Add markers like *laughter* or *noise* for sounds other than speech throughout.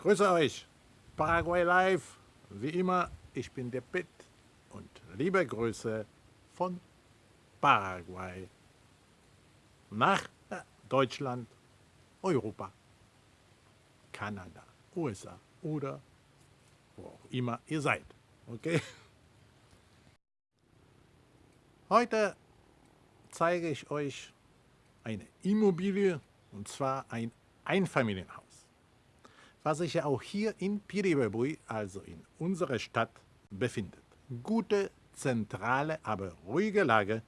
Grüße euch, Paraguay Live. Wie immer, ich bin der Pitt und liebe Grüße von Paraguay nach Deutschland, Europa, Kanada, USA oder wo auch immer ihr seid. Okay? Heute zeige ich euch eine Immobilie und zwar ein Einfamilienhaus was sich auch hier in Piribebui, also in unserer Stadt, befindet. Gute, zentrale, aber ruhige Lage.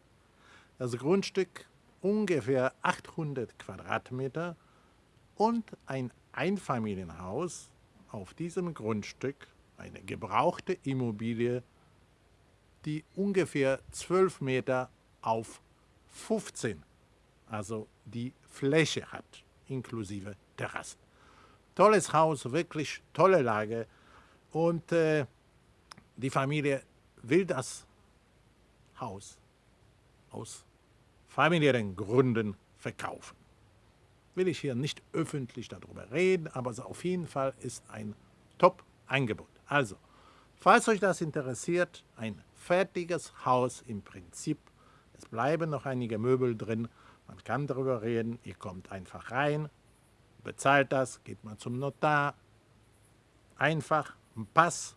Das Grundstück ungefähr 800 Quadratmeter und ein Einfamilienhaus auf diesem Grundstück, eine gebrauchte Immobilie, die ungefähr 12 Meter auf 15, also die Fläche hat, inklusive Terrassen. Tolles Haus, wirklich tolle Lage. Und äh, die Familie will das Haus aus familiären Gründen verkaufen. Will ich hier nicht öffentlich darüber reden, aber auf jeden Fall ist ein Top-Angebot. Also, falls euch das interessiert, ein fertiges Haus im Prinzip. Es bleiben noch einige Möbel drin. Man kann darüber reden. Ihr kommt einfach rein, bezahlt das, geht mal zum Notar. Einfach ein Pass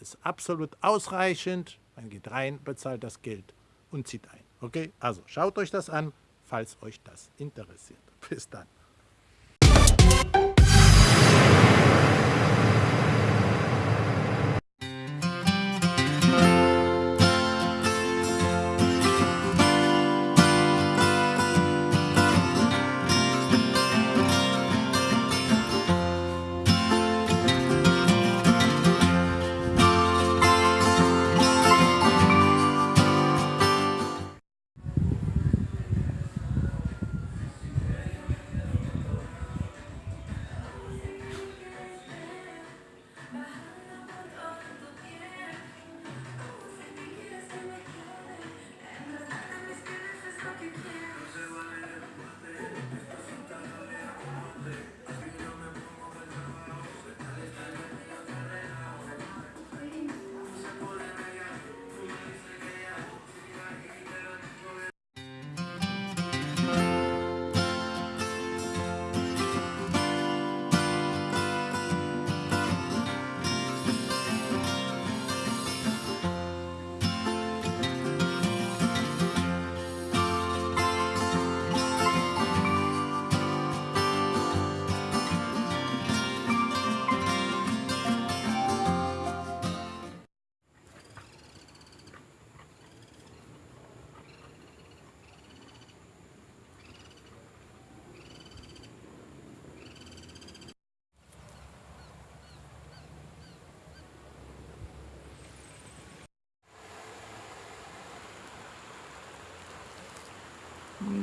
ist absolut ausreichend. Man geht rein, bezahlt das Geld und zieht ein. Okay, also schaut euch das an, falls euch das interessiert. Bis dann.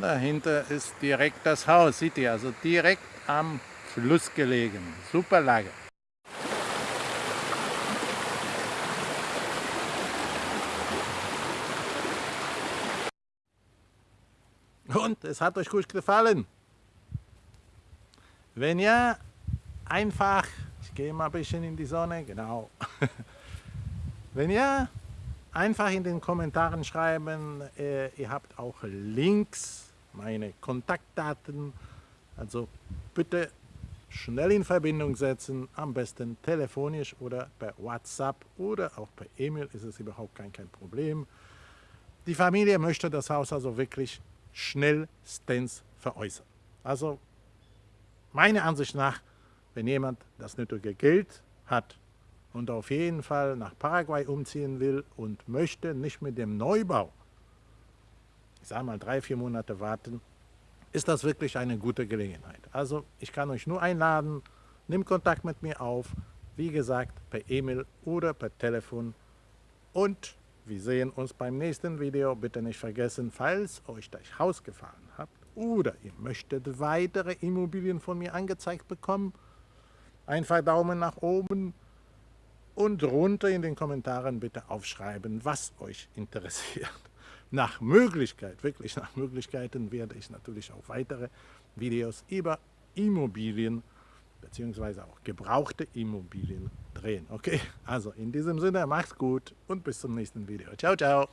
Dahinter ist direkt das Haus, seht ihr, also direkt am Fluss gelegen. Super Lage. Und es hat euch gut gefallen. Wenn ja, einfach, ich gehe mal ein bisschen in die Sonne, genau. *laughs* Wenn ja, Einfach in den Kommentaren schreiben, äh, ihr habt auch Links, meine Kontaktdaten. Also bitte schnell in Verbindung setzen, am besten telefonisch oder per WhatsApp oder auch per E-Mail ist es überhaupt kein, kein Problem. Die Familie möchte das Haus also wirklich schnellstens veräußern. Also meiner Ansicht nach, wenn jemand das nötige Geld hat, und auf jeden Fall nach Paraguay umziehen will und möchte nicht mit dem Neubau, ich sage mal drei, vier Monate warten, ist das wirklich eine gute Gelegenheit. Also ich kann euch nur einladen, nimm Kontakt mit mir auf, wie gesagt per E-Mail oder per Telefon und wir sehen uns beim nächsten Video. Bitte nicht vergessen, falls euch das Haus gefallen hat oder ihr möchtet weitere Immobilien von mir angezeigt bekommen, einfach Daumen nach oben, und runter in den Kommentaren bitte aufschreiben, was euch interessiert. *laughs* Nach Möglichkeit, wirklich nach Möglichkeiten, werde ich natürlich auch weitere Videos über Immobilien beziehungsweise auch gebrauchte Immobilien drehen. Okay, also in diesem Sinne, macht's gut und bis zum nächsten Video. Ciao, ciao.